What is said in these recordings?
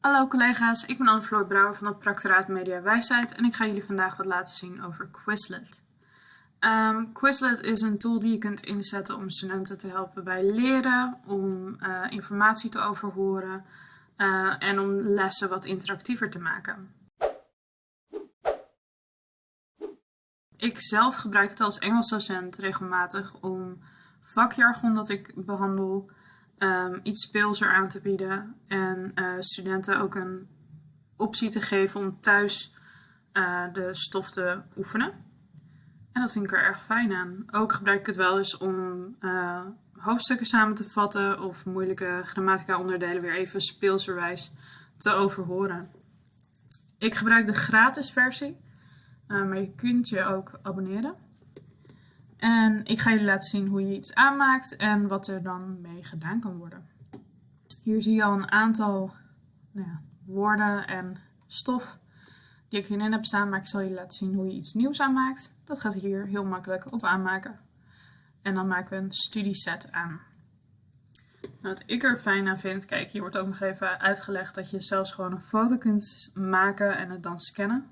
Hallo collega's, ik ben Anne-Floor Brouwer van het Practoraat Media Wijsheid en ik ga jullie vandaag wat laten zien over Quizlet. Um, Quizlet is een tool die je kunt inzetten om studenten te helpen bij leren, om uh, informatie te overhoren uh, en om lessen wat interactiever te maken. Ik zelf gebruik het als Engels docent regelmatig om vakjargon dat ik behandel um, iets speelser aan te bieden en uh, studenten ook een optie te geven om thuis uh, de stof te oefenen. En dat vind ik er erg fijn aan. Ook gebruik ik het wel eens om uh, hoofdstukken samen te vatten of moeilijke grammatica onderdelen weer even speelserwijs te overhoren. Ik gebruik de gratis versie, maar je kunt je ook abonneren. En ik ga jullie laten zien hoe je iets aanmaakt en wat er dan mee gedaan kan worden. Hier zie je al een aantal nou ja, woorden en stof die ik hierin heb staan, maar ik zal jullie laten zien hoe je iets nieuws aanmaakt. Dat gaat hier heel makkelijk op aanmaken. En dan maken we een studieset aan. Nou, wat ik er fijn aan vind, kijk, hier wordt ook nog even uitgelegd dat je zelfs gewoon een foto kunt maken en het dan scannen.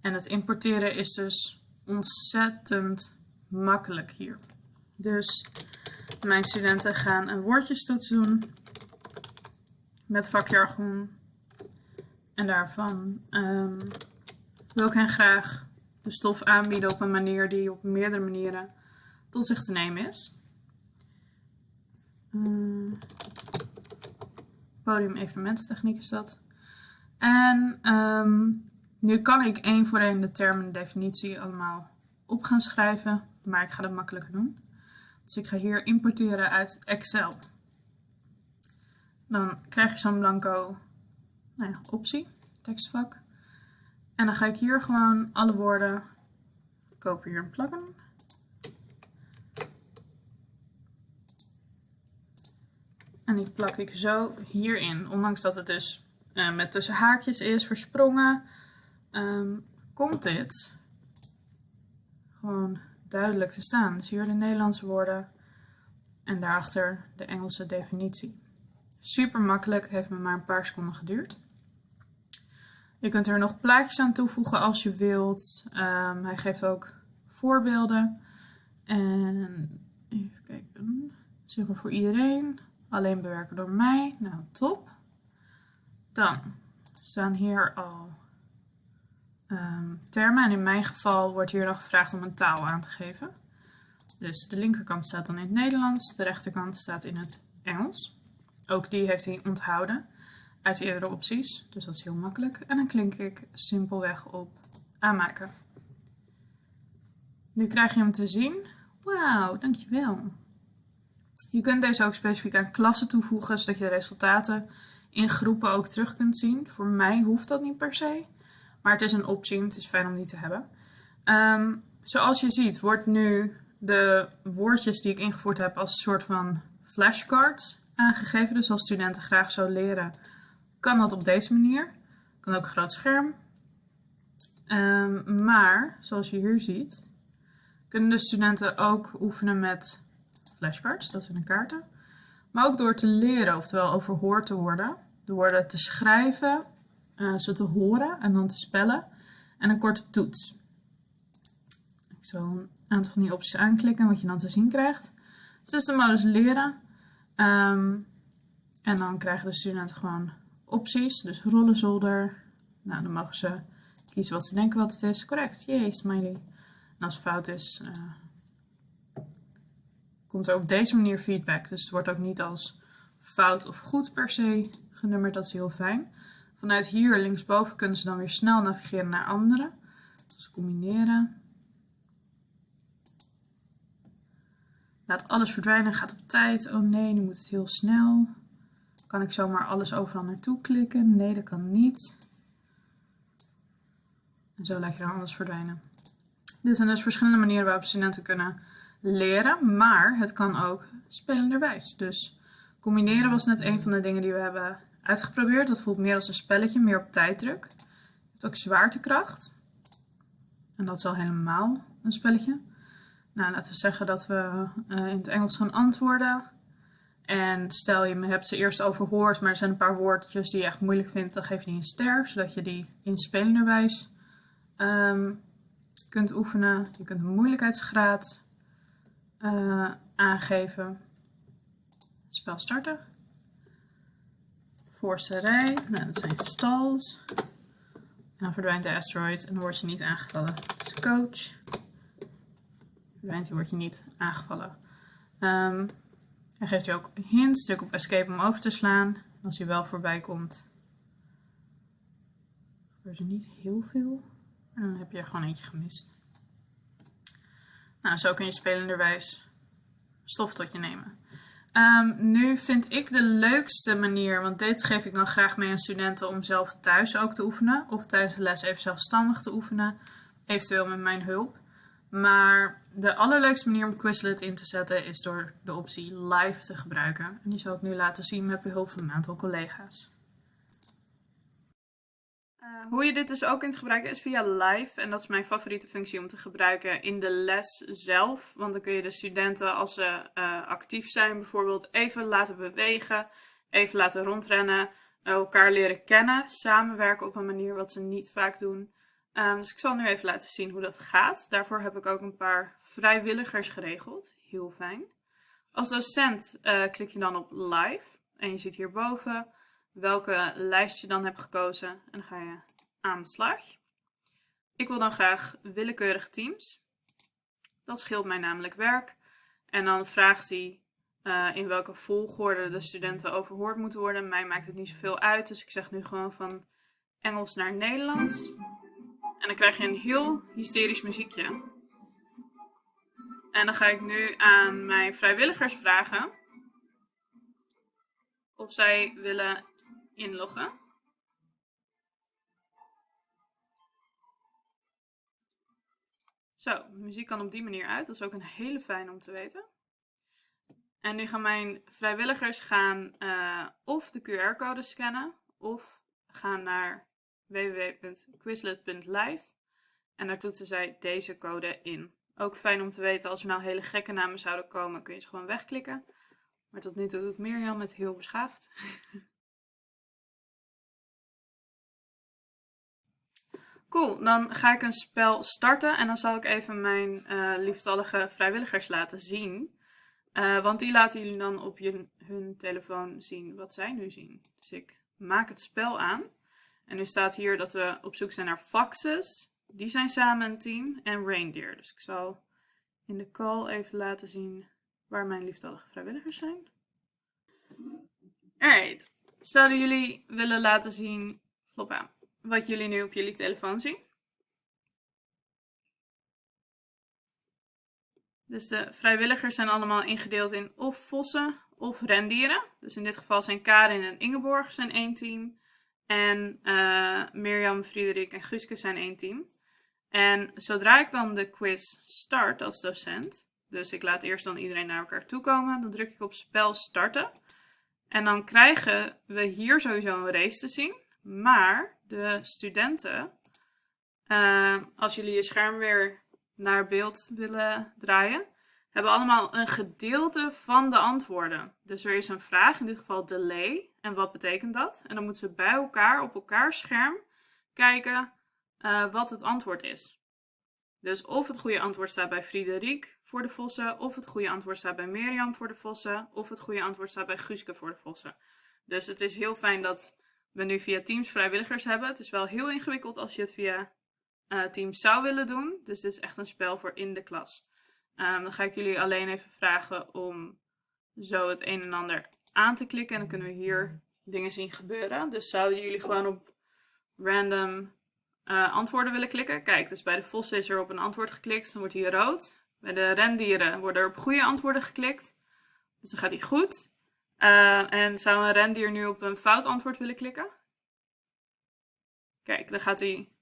En het importeren is dus ontzettend makkelijk hier. Dus mijn studenten gaan een woordjestoets doen met vakjargon. En daarvan um, wil ik hen graag de stof aanbieden op een manier die op meerdere manieren tot zich te nemen is. Uh, podium evenementstechniek is dat. En um, nu kan ik één voor één de termen en definitie allemaal op gaan schrijven maar ik ga dat makkelijker doen. Dus ik ga hier importeren uit Excel. Dan krijg je zo'n blanco nou ja, optie, tekstvak. En dan ga ik hier gewoon alle woorden kopiëren en plakken. En die plak ik zo hierin. Ondanks dat het dus uh, met tussen haakjes is, versprongen, um, komt dit gewoon duidelijk te staan. Dus hier de Nederlandse woorden en daarachter de Engelse definitie. Super makkelijk, heeft me maar een paar seconden geduurd. Je kunt er nog plaatjes aan toevoegen als je wilt. Um, hij geeft ook voorbeelden. En even kijken, zichtbaar voor iedereen. Alleen bewerken door mij. Nou, top. Dan staan hier al um, termen. En in mijn geval wordt hier nog gevraagd om een taal aan te geven. Dus de linkerkant staat dan in het Nederlands, de rechterkant staat in het Engels. Ook die heeft hij onthouden uit de eerdere opties, dus dat is heel makkelijk. En dan klink ik simpelweg op aanmaken. Nu krijg je hem te zien. Wauw, dankjewel. Je kunt deze ook specifiek aan klassen toevoegen, zodat je de resultaten in groepen ook terug kunt zien. Voor mij hoeft dat niet per se. Maar het is een optie, het is fijn om die te hebben. Um, zoals je ziet wordt nu de woordjes die ik ingevoerd heb als een soort van flashcards aangegeven. Dus als studenten graag zo leren, kan dat op deze manier. Kan ook groot scherm. Um, maar, zoals je hier ziet, kunnen de studenten ook oefenen met flashcards, dat zijn de kaarten. Maar ook door te leren, oftewel overhoord te worden. De woorden te schrijven uh, ze te horen en dan te spellen. En een korte toets. Ik zal een aantal van die opties aanklikken wat je dan te zien krijgt. Dus de modus leren. Um, en dan krijgen de studenten gewoon opties. Dus rollen zolder. Nou, dan mogen ze kiezen wat ze denken wat het is. Correct, jee, smiley. En als het fout is, uh, komt er op deze manier feedback. Dus het wordt ook niet als fout of goed per se genummerd. Dat is heel fijn. Vanuit hier linksboven kunnen ze dan weer snel navigeren naar andere. Dus combineren. Laat alles verdwijnen, gaat op tijd. Oh nee, nu moet het heel snel. Kan ik zomaar alles overal naartoe klikken? Nee, dat kan niet. En zo laat je dan alles verdwijnen. Dit zijn dus verschillende manieren waarop studenten kunnen leren, maar het kan ook spelenderwijs. Dus combineren was net een van de dingen die we hebben uitgeprobeerd. Dat voelt meer als een spelletje, meer op tijddruk. Je hebt ook zwaartekracht. En dat is al helemaal een spelletje. Nou, laten we zeggen dat we uh, in het Engels gaan antwoorden. En stel je hebt ze eerst overhoord, maar er zijn een paar woordjes die je echt moeilijk vindt, dan geef je die een ster, zodat je die in spelenderwijs um, kunt oefenen. Je kunt een moeilijkheidsgraad uh, aangeven. Spel starten. Voorste rij, nou, dat zijn stalls. En dan verdwijnt de asteroid en dan word je niet aangevallen. Dus coach. Verdwijnt hij, word je niet aangevallen. Um, hij geeft je ook hints. Druk op escape om over te slaan. als hij wel voorbij komt, gebeurt er niet heel veel. En dan heb je er gewoon eentje gemist. Nou, zo kun je spelenderwijs stof tot je nemen. Um, nu vind ik de leukste manier, want dit geef ik dan graag mee aan studenten om zelf thuis ook te oefenen. Of tijdens de les even zelfstandig te oefenen, eventueel met mijn hulp. Maar de allerleukste manier om Quizlet in te zetten is door de optie live te gebruiken. En die zal ik nu laten zien met behulp van een aantal collega's. Uh, hoe je dit dus ook kunt gebruiken is via live. En dat is mijn favoriete functie om te gebruiken in de les zelf. Want dan kun je de studenten als ze uh, actief zijn bijvoorbeeld even laten bewegen. Even laten rondrennen. elkaar leren kennen. Samenwerken op een manier wat ze niet vaak doen. Um, dus ik zal nu even laten zien hoe dat gaat. Daarvoor heb ik ook een paar vrijwilligers geregeld. Heel fijn. Als docent uh, klik je dan op live. En je ziet hierboven welke lijst je dan hebt gekozen. En dan ga je aan de slag. Ik wil dan graag willekeurige teams. Dat scheelt mij namelijk werk. En dan vraagt hij uh, in welke volgorde de studenten overhoord moeten worden. Mij maakt het niet zoveel uit. Dus ik zeg nu gewoon van Engels naar Nederlands. En dan krijg je een heel hysterisch muziekje. En dan ga ik nu aan mijn vrijwilligers vragen of zij willen inloggen. Zo, de muziek kan op die manier uit. Dat is ook een hele fijn om te weten. En nu gaan mijn vrijwilligers gaan uh, of de QR-code scannen of gaan naar www.quizlet.live en daar toetsen zij deze code in. Ook fijn om te weten, als er nou hele gekke namen zouden komen, kun je ze gewoon wegklikken. Maar tot nu toe doet Mirjam met heel beschaafd. Cool, dan ga ik een spel starten en dan zal ik even mijn uh, lieftallige vrijwilligers laten zien. Uh, want die laten jullie dan op je, hun telefoon zien wat zij nu zien. Dus ik maak het spel aan. En nu staat hier dat we op zoek zijn naar foxes. Die zijn samen een team. En reindeer. Dus ik zal in de call even laten zien waar mijn liefdallige vrijwilligers zijn. Alright. Zouden jullie willen laten zien, flop aan, wat jullie nu op jullie telefoon zien? Dus de vrijwilligers zijn allemaal ingedeeld in of vossen of rendieren. Dus in dit geval zijn Karin en Ingeborg zijn één team. En uh, Mirjam, Frederik en Guske zijn één team. En zodra ik dan de quiz start als docent, dus ik laat eerst dan iedereen naar elkaar toe komen, dan druk ik op spel starten. En dan krijgen we hier sowieso een race te zien. Maar de studenten, uh, als jullie je scherm weer naar beeld willen draaien, hebben allemaal een gedeelte van de antwoorden. Dus er is een vraag, in dit geval delay. En wat betekent dat? En dan moeten ze bij elkaar op elkaar scherm kijken uh, wat het antwoord is. Dus of het goede antwoord staat bij Friederik voor de vossen, of het goede antwoord staat bij Mirjam voor de vossen, of het goede antwoord staat bij Guuske voor de vossen. Dus het is heel fijn dat we nu via Teams vrijwilligers hebben. Het is wel heel ingewikkeld als je het via uh, Teams zou willen doen. Dus dit is echt een spel voor in de klas. Um, dan ga ik jullie alleen even vragen om zo het een en ander aan te klikken. En dan kunnen we hier dingen zien gebeuren. Dus zouden jullie gewoon op random uh, antwoorden willen klikken. Kijk, dus bij de vossen is er op een antwoord geklikt. Dan wordt hij rood. Bij de rendieren worden er op goede antwoorden geklikt. Dus dan gaat hij goed. Uh, en zou een rendier nu op een fout antwoord willen klikken? Kijk, dan gaat hij,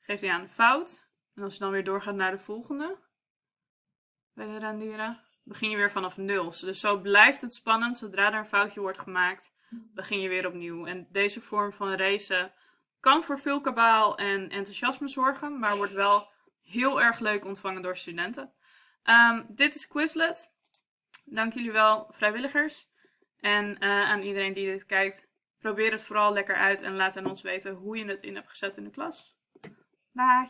geeft hij aan fout. En als je dan weer doorgaat naar de volgende, bij de rendieren, begin je weer vanaf nul. Dus zo blijft het spannend. Zodra er een foutje wordt gemaakt, begin je weer opnieuw. En deze vorm van racen kan voor veel kabaal en enthousiasme zorgen, maar wordt wel heel erg leuk ontvangen door studenten. Um, dit is Quizlet. Dank jullie wel, vrijwilligers. En eh, aan iedereen die dit kijkt, probeer het vooral lekker uit en laat aan ons weten hoe je het in hebt gezet in de klas. Bye!